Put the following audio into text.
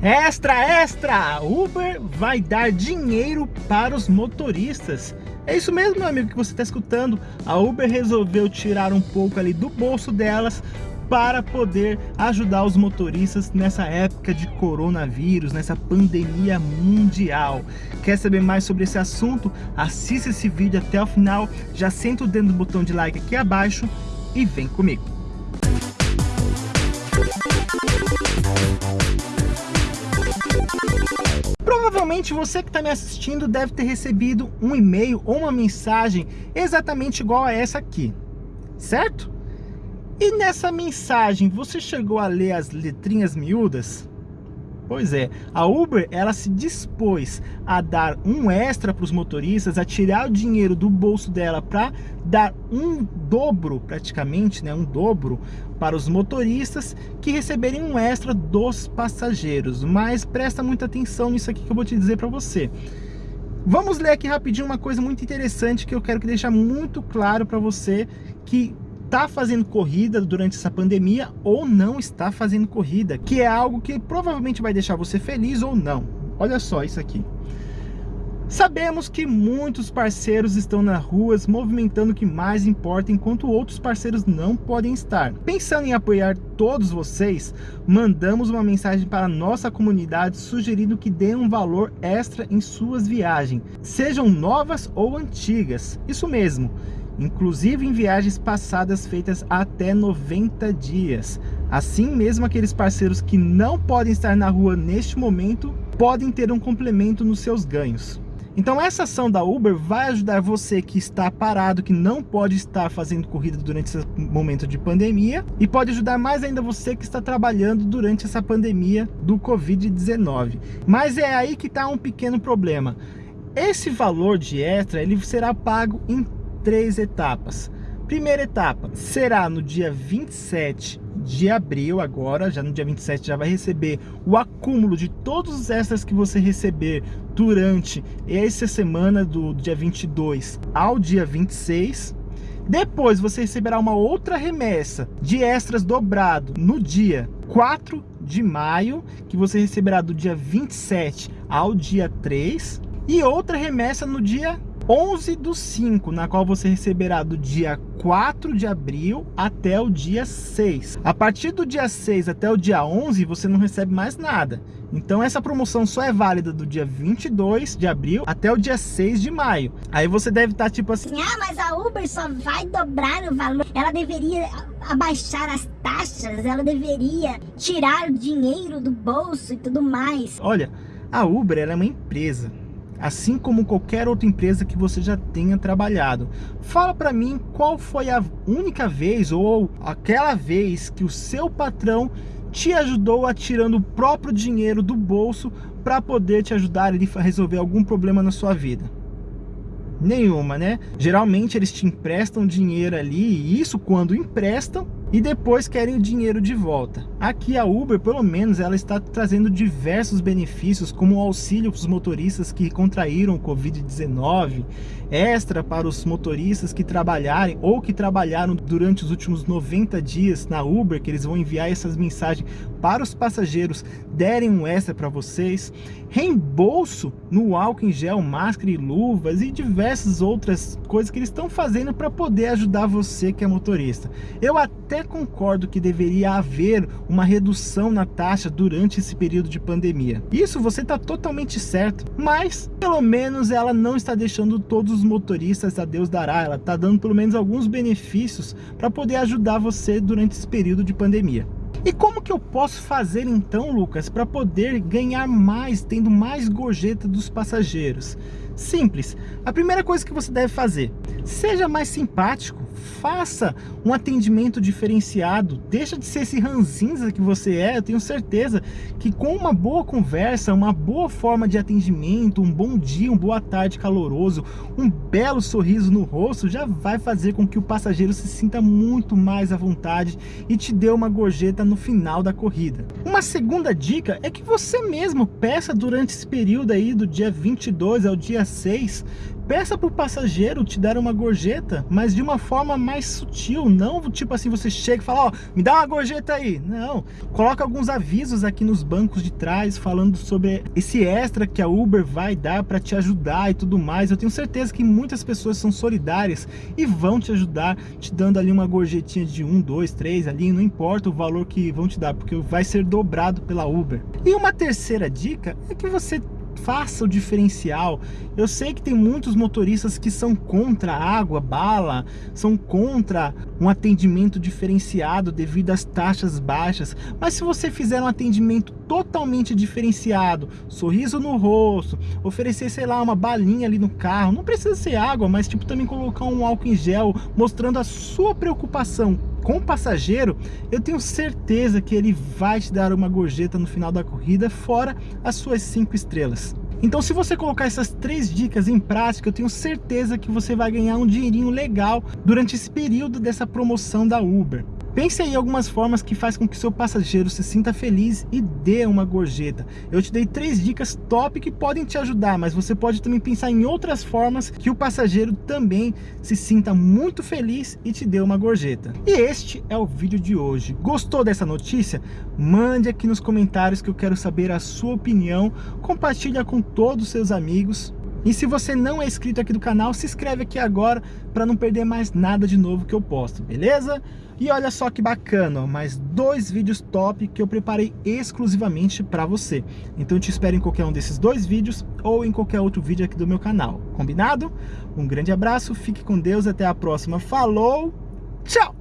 Extra, extra! Uber vai dar dinheiro para os motoristas. É isso mesmo, meu amigo, que você está escutando. A Uber resolveu tirar um pouco ali do bolso delas para poder ajudar os motoristas nessa época de coronavírus, nessa pandemia mundial. Quer saber mais sobre esse assunto? Assista esse vídeo até o final, já senta o dedo no botão de like aqui abaixo e vem comigo. Provavelmente você que está me assistindo deve ter recebido um e-mail ou uma mensagem exatamente igual a essa aqui, certo? E nessa mensagem você chegou a ler as letrinhas miúdas? Pois é, a Uber ela se dispôs a dar um extra para os motoristas, a tirar o dinheiro do bolso dela para dar um dobro, praticamente, né, um dobro para os motoristas que receberem um extra dos passageiros. Mas presta muita atenção nisso aqui que eu vou te dizer para você. Vamos ler aqui rapidinho uma coisa muito interessante que eu quero que deixar muito claro para você que está fazendo corrida durante essa pandemia ou não está fazendo corrida, que é algo que provavelmente vai deixar você feliz ou não. Olha só isso aqui. Sabemos que muitos parceiros estão nas ruas movimentando o que mais importa, enquanto outros parceiros não podem estar. Pensando em apoiar todos vocês, mandamos uma mensagem para nossa comunidade sugerindo que dê um valor extra em suas viagens, sejam novas ou antigas. Isso mesmo, inclusive em viagens passadas feitas até 90 dias. Assim mesmo, aqueles parceiros que não podem estar na rua neste momento, podem ter um complemento nos seus ganhos. Então essa ação da Uber vai ajudar você que está parado, que não pode estar fazendo corrida durante esse momento de pandemia e pode ajudar mais ainda você que está trabalhando durante essa pandemia do Covid-19. Mas é aí que está um pequeno problema. Esse valor de extra ele será pago em três etapas. Primeira etapa será no dia 27 de abril, agora, já no dia 27 já vai receber o acúmulo de todos os extras que você receber durante essa semana do dia 22 ao dia 26. Depois você receberá uma outra remessa de extras dobrado no dia 4 de maio, que você receberá do dia 27 ao dia 3. E outra remessa no dia 11 do 5, na qual você receberá do dia 4 de abril até o dia 6. A partir do dia 6 até o dia 11, você não recebe mais nada. Então essa promoção só é válida do dia 22 de abril até o dia 6 de maio. Aí você deve estar tá, tipo assim... Ah, mas a Uber só vai dobrar o valor. Ela deveria abaixar as taxas, ela deveria tirar o dinheiro do bolso e tudo mais. Olha, a Uber é uma empresa assim como qualquer outra empresa que você já tenha trabalhado. Fala para mim qual foi a única vez ou aquela vez que o seu patrão te ajudou a tirando o próprio dinheiro do bolso para poder te ajudar a resolver algum problema na sua vida. Nenhuma, né? Geralmente eles te emprestam dinheiro ali, e isso quando emprestam, e depois querem o dinheiro de volta. Aqui a Uber, pelo menos, ela está trazendo diversos benefícios, como auxílio para os motoristas que contraíram o Covid-19, extra para os motoristas que trabalharem ou que trabalharam durante os últimos 90 dias na Uber, que eles vão enviar essas mensagens para os passageiros, derem um extra para vocês, reembolso no álcool em gel, máscara e luvas e diversas outras coisas que eles estão fazendo para poder ajudar você que é motorista. Eu até concordo que deveria haver uma redução na taxa durante esse período de pandemia. Isso você está totalmente certo, mas pelo menos ela não está deixando todos os motoristas a Deus dará, ela está dando pelo menos alguns benefícios para poder ajudar você durante esse período de pandemia. E como que eu posso fazer então, Lucas, para poder ganhar mais, tendo mais gorjeta dos passageiros? Simples. A primeira coisa que você deve fazer, seja mais simpático, faça um atendimento diferenciado, deixa de ser esse ranzinza que você é, eu tenho certeza que com uma boa conversa, uma boa forma de atendimento, um bom dia, uma boa tarde caloroso, um belo sorriso no rosto, já vai fazer com que o passageiro se sinta muito mais à vontade e te dê uma gorjeta no final da corrida. Uma segunda dica é que você mesmo peça durante esse período aí do dia 22 ao dia 6 Peça para o passageiro te dar uma gorjeta, mas de uma forma mais sutil, não tipo assim, você chega e fala, ó, oh, me dá uma gorjeta aí. Não, coloca alguns avisos aqui nos bancos de trás, falando sobre esse extra que a Uber vai dar para te ajudar e tudo mais. Eu tenho certeza que muitas pessoas são solidárias e vão te ajudar, te dando ali uma gorjetinha de um, dois, três ali, não importa o valor que vão te dar, porque vai ser dobrado pela Uber. E uma terceira dica é que você faça o diferencial. Eu sei que tem muitos motoristas que são contra água, bala, são contra um atendimento diferenciado devido às taxas baixas, mas se você fizer um atendimento totalmente diferenciado, sorriso no rosto, oferecer, sei lá, uma balinha ali no carro, não precisa ser água, mas tipo também colocar um álcool em gel, mostrando a sua preocupação com o passageiro, eu tenho certeza que ele vai te dar uma gorjeta no final da corrida, fora as suas cinco estrelas. Então se você colocar essas três dicas em prática, eu tenho certeza que você vai ganhar um dinheirinho legal durante esse período dessa promoção da Uber. Pense aí algumas formas que faz com que seu passageiro se sinta feliz e dê uma gorjeta. Eu te dei três dicas top que podem te ajudar, mas você pode também pensar em outras formas que o passageiro também se sinta muito feliz e te dê uma gorjeta. E este é o vídeo de hoje. Gostou dessa notícia? Mande aqui nos comentários que eu quero saber a sua opinião. Compartilha com todos os seus amigos. E se você não é inscrito aqui do canal, se inscreve aqui agora para não perder mais nada de novo que eu posto, beleza? E olha só que bacana, mais dois vídeos top que eu preparei exclusivamente para você. Então eu te espero em qualquer um desses dois vídeos ou em qualquer outro vídeo aqui do meu canal, combinado? Um grande abraço, fique com Deus, até a próxima, falou, tchau!